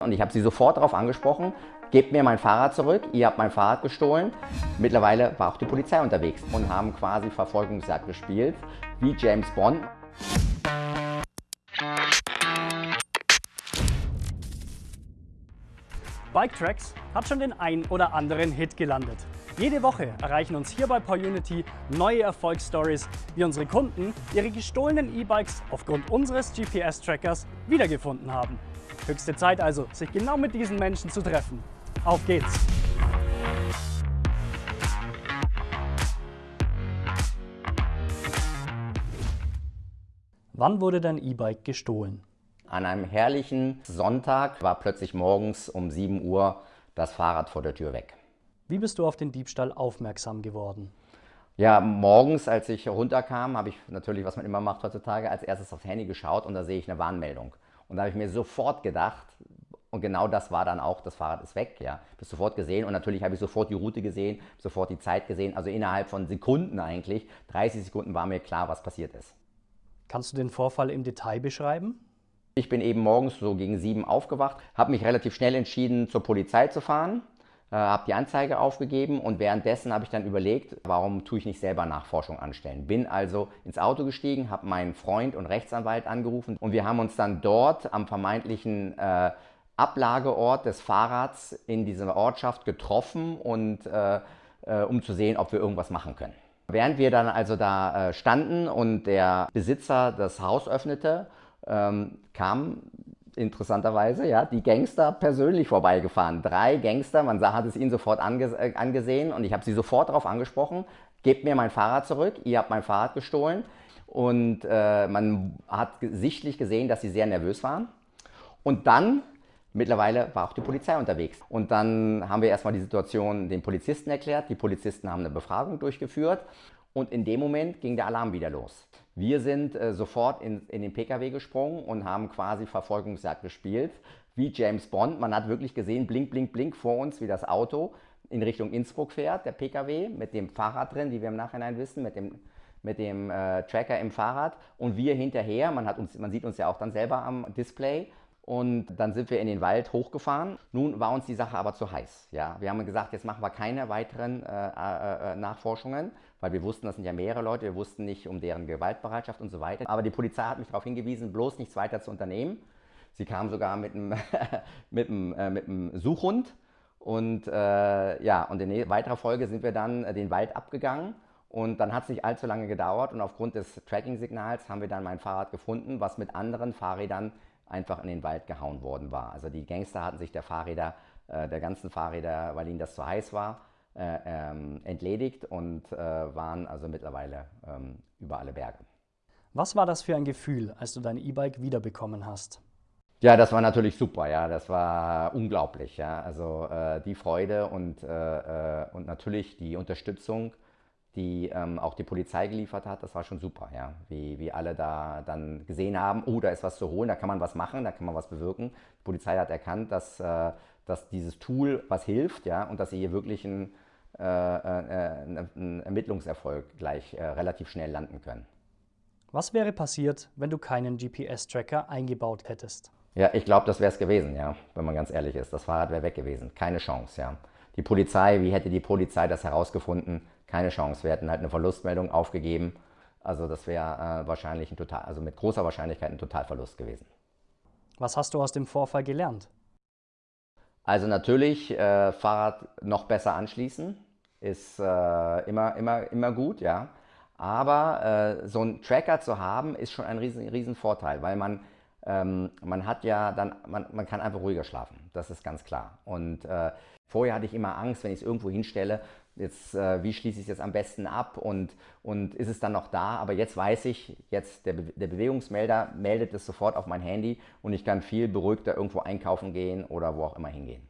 Und ich habe sie sofort darauf angesprochen, gebt mir mein Fahrrad zurück, ihr habt mein Fahrrad gestohlen. Mittlerweile war auch die Polizei unterwegs und haben quasi Verfolgungsjagd gespielt, wie James Bond. Bike Tracks hat schon den ein oder anderen Hit gelandet. Jede Woche erreichen uns hier bei PowerUnity neue Erfolgsstories, wie unsere Kunden ihre gestohlenen E-Bikes aufgrund unseres GPS-Trackers wiedergefunden haben. Höchste Zeit also, sich genau mit diesen Menschen zu treffen. Auf geht's! Wann wurde dein E-Bike gestohlen? An einem herrlichen Sonntag war plötzlich morgens um 7 Uhr das Fahrrad vor der Tür weg. Wie bist du auf den Diebstahl aufmerksam geworden? Ja, morgens, als ich runterkam, habe ich natürlich, was man immer macht heutzutage, als erstes aufs Handy geschaut und da sehe ich eine Warnmeldung. Und da habe ich mir sofort gedacht, und genau das war dann auch, das Fahrrad ist weg, ja. Bis sofort gesehen und natürlich habe ich sofort die Route gesehen, sofort die Zeit gesehen. Also innerhalb von Sekunden eigentlich, 30 Sekunden war mir klar, was passiert ist. Kannst du den Vorfall im Detail beschreiben? Ich bin eben morgens so gegen sieben aufgewacht, habe mich relativ schnell entschieden, zur Polizei zu fahren äh, habe die Anzeige aufgegeben und währenddessen habe ich dann überlegt, warum tue ich nicht selber Nachforschung anstellen. Bin also ins Auto gestiegen, habe meinen Freund und Rechtsanwalt angerufen und wir haben uns dann dort am vermeintlichen äh, Ablageort des Fahrrads in dieser Ortschaft getroffen und äh, äh, um zu sehen, ob wir irgendwas machen können. Während wir dann also da äh, standen und der Besitzer das Haus öffnete, ähm, kam interessanterweise, ja, die Gangster persönlich vorbeigefahren. Drei Gangster, man hat es ihnen sofort ange äh, angesehen und ich habe sie sofort darauf angesprochen, gebt mir mein Fahrrad zurück, ihr habt mein Fahrrad gestohlen. Und äh, man hat sichtlich gesehen, dass sie sehr nervös waren. Und dann, mittlerweile war auch die Polizei unterwegs. Und dann haben wir erstmal die Situation den Polizisten erklärt. Die Polizisten haben eine Befragung durchgeführt. Und in dem Moment ging der Alarm wieder los. Wir sind äh, sofort in, in den Pkw gesprungen und haben quasi Verfolgungsjagd gespielt, wie James Bond. Man hat wirklich gesehen, blink, blink, blink vor uns, wie das Auto in Richtung Innsbruck fährt, der Pkw, mit dem Fahrrad drin, wie wir im Nachhinein wissen, mit dem, mit dem äh, Tracker im Fahrrad und wir hinterher. Man, hat uns, man sieht uns ja auch dann selber am Display und dann sind wir in den Wald hochgefahren. Nun war uns die Sache aber zu heiß. Ja? Wir haben gesagt, jetzt machen wir keine weiteren äh, äh, äh, Nachforschungen, weil wir wussten, das sind ja mehrere Leute, wir wussten nicht um deren Gewaltbereitschaft und so weiter. Aber die Polizei hat mich darauf hingewiesen, bloß nichts weiter zu unternehmen. Sie kam sogar mit einem, mit einem, äh, mit einem Suchhund. Und äh, ja, und in weiterer Folge sind wir dann äh, den Wald abgegangen. Und dann hat es nicht allzu lange gedauert und aufgrund des Tracking-Signals haben wir dann mein Fahrrad gefunden, was mit anderen Fahrrädern einfach in den Wald gehauen worden war. Also die Gangster hatten sich der Fahrräder, äh, der ganzen Fahrräder, weil ihnen das zu heiß war, äh, ähm, entledigt und äh, waren also mittlerweile ähm, über alle Berge. Was war das für ein Gefühl, als du dein E-Bike wiederbekommen hast? Ja, das war natürlich super, ja, das war unglaublich, ja, also äh, die Freude und, äh, äh, und natürlich die Unterstützung die ähm, auch die Polizei geliefert hat, das war schon super, ja. Wie, wie alle da dann gesehen haben, oh, da ist was zu holen, da kann man was machen, da kann man was bewirken. Die Polizei hat erkannt, dass, äh, dass dieses Tool was hilft, ja, und dass sie hier wirklich einen, äh, äh, einen Ermittlungserfolg gleich äh, relativ schnell landen können. Was wäre passiert, wenn du keinen GPS-Tracker eingebaut hättest? Ja, ich glaube, das wäre es gewesen, ja, wenn man ganz ehrlich ist. Das Fahrrad wäre weg gewesen. Keine Chance, ja. Die Polizei, wie hätte die Polizei das herausgefunden? keine Chance. Wir hätten halt eine Verlustmeldung aufgegeben. Also das wäre äh, wahrscheinlich ein total, also mit großer Wahrscheinlichkeit ein Totalverlust gewesen. Was hast du aus dem Vorfall gelernt? Also natürlich äh, Fahrrad noch besser anschließen ist äh, immer, immer, immer gut, ja. Aber äh, so einen Tracker zu haben, ist schon ein riesen, riesen Vorteil, weil man, ähm, man hat ja dann, man, man kann einfach ruhiger schlafen. Das ist ganz klar. Und äh, vorher hatte ich immer Angst, wenn ich es irgendwo hinstelle, jetzt, äh, wie schließe ich es jetzt am besten ab und, und ist es dann noch da? Aber jetzt weiß ich, jetzt der, Be der Bewegungsmelder meldet es sofort auf mein Handy und ich kann viel beruhigter irgendwo einkaufen gehen oder wo auch immer hingehen.